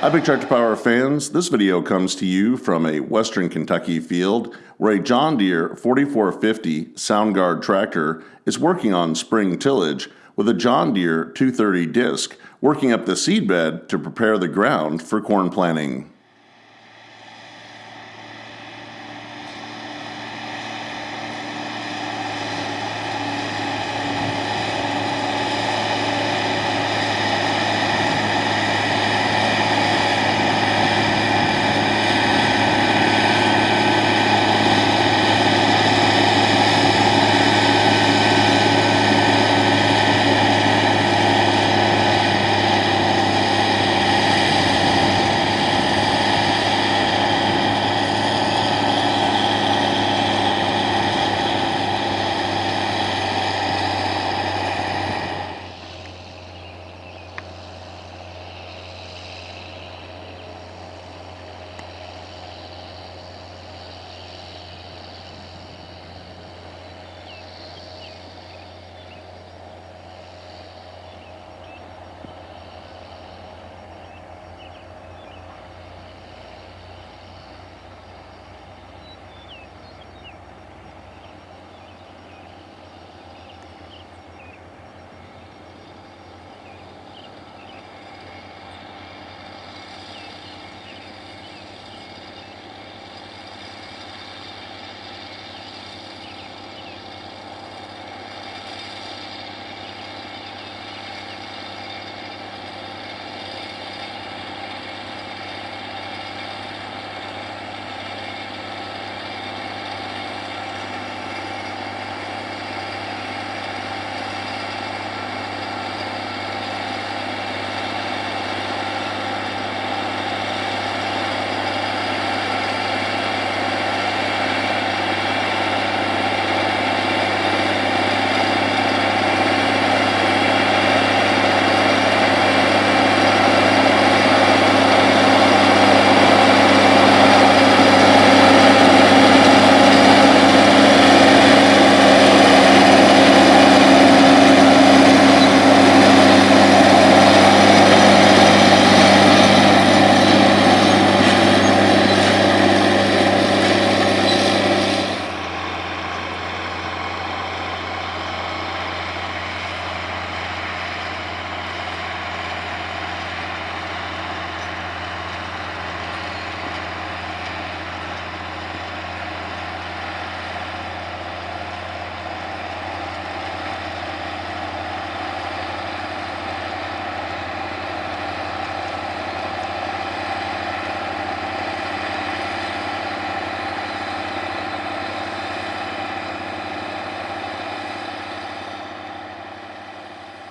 Hi Big Tractor Power fans, this video comes to you from a western Kentucky field where a John Deere 4450 Soundguard tractor is working on spring tillage with a John Deere 230 disc working up the seedbed to prepare the ground for corn planting.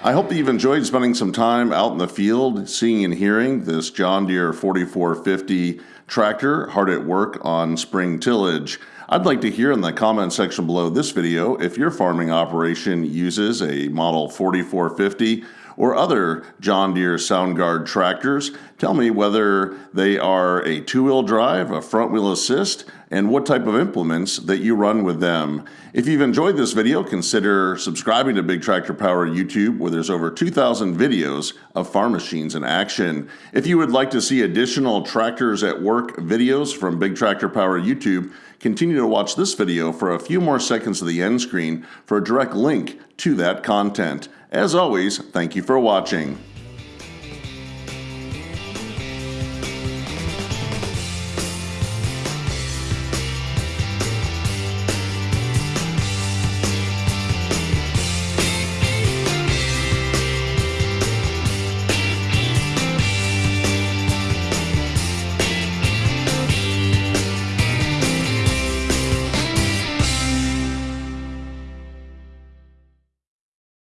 I hope that you've enjoyed spending some time out in the field, seeing and hearing this John Deere 4450 tractor hard at work on spring tillage. I'd like to hear in the comment section below this video if your farming operation uses a model 4450 or other John Deere Soundguard tractors. Tell me whether they are a two-wheel drive, a front-wheel assist, and what type of implements that you run with them. If you've enjoyed this video, consider subscribing to Big Tractor Power YouTube where there's over 2,000 videos of farm machines in action. If you would like to see additional tractors at work videos from Big Tractor Power YouTube, continue to watch this video for a few more seconds of the end screen for a direct link to that content. As always, thank you for watching.